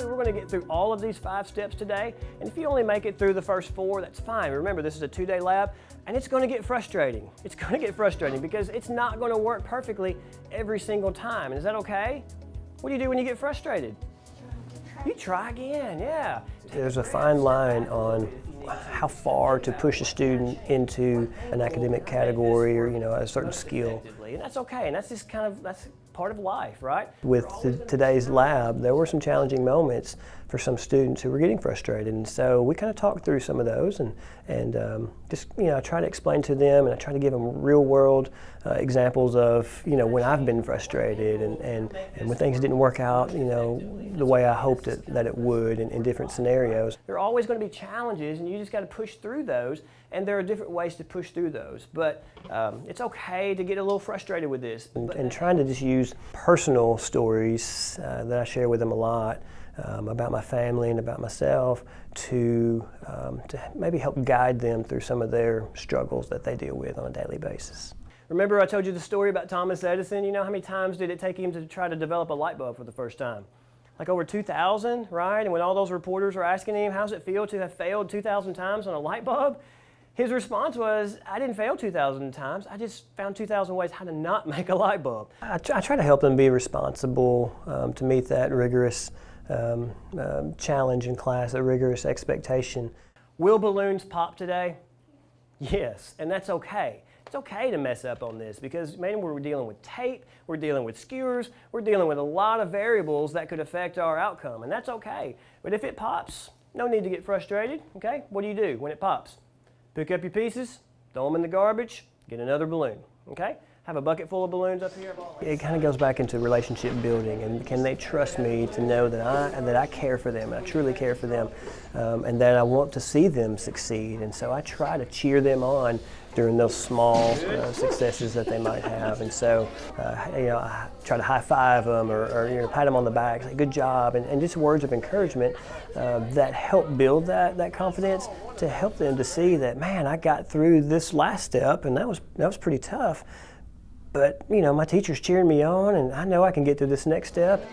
hopefully we're gonna get through all of these five steps today. And if you only make it through the first four, that's fine. Remember, this is a two-day lab, and it's gonna get frustrating. It's gonna get frustrating because it's not gonna work perfectly every single time. And is that okay? What do you do when you get frustrated? You try again, yeah. There's a fine line on how far to push a student into an academic category or you know a certain skill and that's okay and that's just kind of that's part of life right? With today's lab there were some challenging moments for some students who were getting frustrated and so we kind of talked through some of those and and um, just you know I try to explain to them and I try to give them real world uh, examples of you know when I've been frustrated and, and and when things didn't work out you know the way I hoped it, that it would in, in different scenarios. There are always going to be challenges and you just got to push through those and there are different ways to push through those. But um, it's okay to get a little frustrated with this. And, and trying to just use personal stories uh, that I share with them a lot um, about my family and about myself to, um, to maybe help guide them through some of their struggles that they deal with on a daily basis. Remember I told you the story about Thomas Edison? You know how many times did it take him to try to develop a light bulb for the first time? Like over 2,000, right? And when all those reporters were asking him, how's it feel to have failed 2,000 times on a light bulb? His response was, I didn't fail 2,000 times. I just found 2,000 ways how to not make a light bulb. I, try to help them be responsible um, to meet that rigorous um, um, challenge in class, a rigorous expectation. Will balloons pop today? Yes, and that's okay. It's okay to mess up on this because man, we're dealing with tape, we're dealing with skewers, we're dealing with a lot of variables that could affect our outcome, and that's okay. But if it pops, no need to get frustrated, okay? What do you do when it pops? Pick up your pieces, throw them in the garbage, get another balloon, okay? Have a bucket full of balloons up here? It kind of goes back into relationship building and can they trust me to know that I, that I care for them, I truly care for them, um, and that I want to see them succeed. And so I try to cheer them on during those small uh, successes that they might have. And so, uh, you know, I try to high five them or, or you know, pat them on the back, say good job, and, and just words of encouragement uh, that help build that, that confidence to help them to see that, man, I got through this last step and that was, that was pretty tough. But, you know, my teacher's cheering me on and I know I can get through this next step.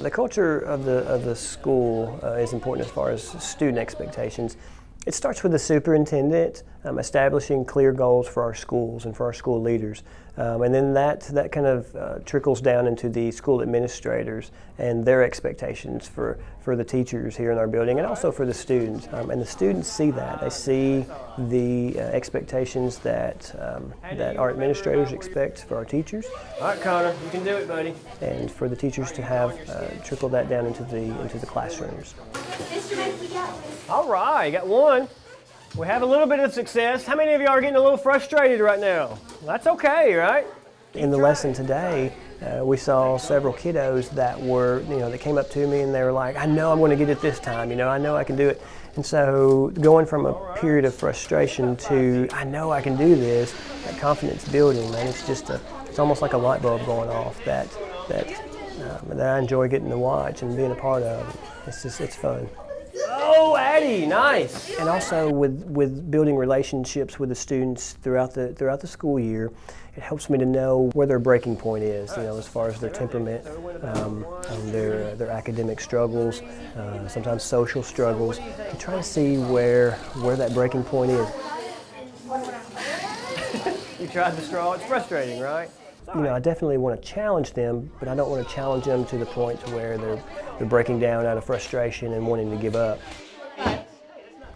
The culture of the, of the school uh, is important as far as student expectations. It starts with the superintendent um, establishing clear goals for our schools and for our school leaders. Um, and then that, that kind of uh, trickles down into the school administrators and their expectations for, for the teachers here in our building and also for the students. Um, and the students see that. They see the uh, expectations that, um, that our administrators expect for our teachers. All right, Connor, you can do it, buddy. And for the teachers to have uh, trickle that down into the, into the classrooms. All right, got one. We have a little bit of success. How many of you are getting a little frustrated right now? That's okay, right? In the lesson today, uh, we saw several kiddos that were, you know, that came up to me and they were like, I know I'm going to get it this time, you know, I know I can do it. And so going from a period of frustration to, I know I can do this, that confidence building, man, it's just a, it's almost like a light bulb going off that, that, um, that I enjoy getting to watch and being a part of. It's just, it's fun. Oh, Addie, nice. And also with, with building relationships with the students throughout the, throughout the school year, it helps me to know where their breaking point is, you know, as far as their temperament, um, and their, their academic struggles, uh, sometimes social struggles, to try to see where, where that breaking point is. you tried the straw, it's frustrating, right? You know, I definitely want to challenge them, but I don't want to challenge them to the point to where they're, they're breaking down out of frustration and wanting to give up.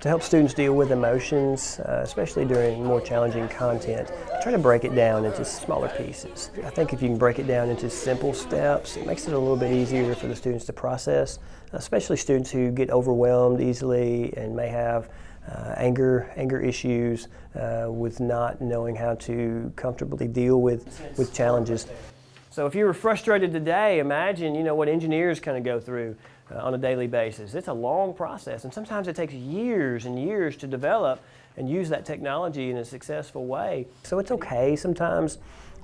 To help students deal with emotions, uh, especially during more challenging content, I try to break it down into smaller pieces. I think if you can break it down into simple steps, it makes it a little bit easier for the students to process, especially students who get overwhelmed easily and may have uh, anger, anger issues, uh, with not knowing how to comfortably deal with, with challenges. So if you were frustrated today, imagine you know what engineers kind of go through uh, on a daily basis. It's a long process and sometimes it takes years and years to develop and use that technology in a successful way. So it's okay sometimes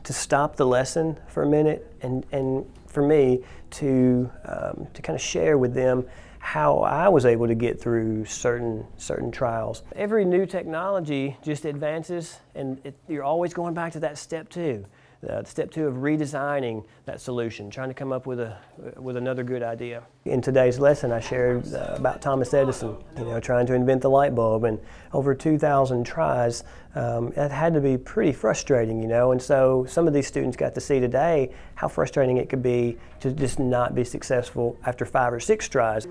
to stop the lesson for a minute and, and for me to, um, to kind of share with them how I was able to get through certain certain trials. Every new technology just advances and it, you're always going back to that step two. Uh, step two of redesigning that solution, trying to come up with, a, with another good idea. In today's lesson, I shared uh, about Thomas Edison, you know, trying to invent the light bulb, and over 2,000 tries. Um, it had to be pretty frustrating, you know, and so some of these students got to see today how frustrating it could be to just not be successful after five or six tries.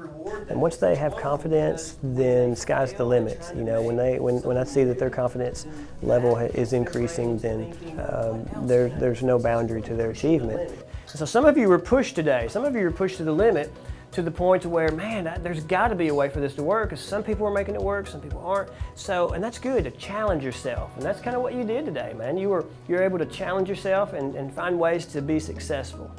And once they have confidence, then sky's the limit. You know, when they when, when I see that their confidence level is increasing, then um, there, there's no boundary to their achievement. So some of you were pushed today. Some of you were pushed to the limit to the point where, man, there's got to be a way for this to work because some people are making it work, some people aren't. So, and that's good to challenge yourself. And that's kind of what you did today, man. You were, you're able to challenge yourself and, and find ways to be successful.